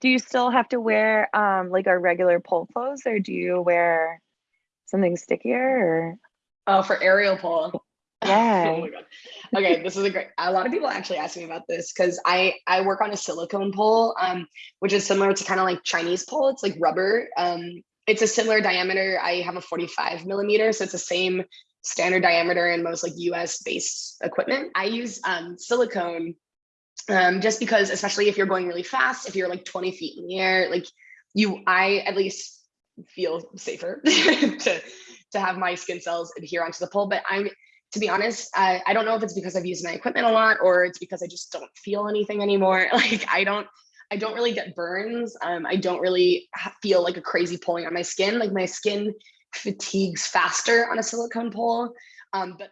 do you still have to wear um like our regular pole clothes or do you wear something stickier or Oh, for aerial pole. yeah oh my god. Okay, this is a great. A lot of people actually ask me about this because I I work on a silicone pole, um, which is similar to kind of like Chinese pole. It's like rubber. Um, it's a similar diameter. I have a 45 millimeter, so it's the same standard diameter in most like US based equipment. I use um, silicone um, just because, especially if you're going really fast, if you're like 20 feet in the air, like you, I at least feel safer to to have my skin cells adhere onto the pole. But I'm, to be honest, I, I don't know if it's because I've used my equipment a lot or it's because I just don't feel anything anymore. Like I don't, I don't really get burns. Um, I don't really feel like a crazy pulling on my skin. Like my skin fatigues faster on a silicone pole. Um, but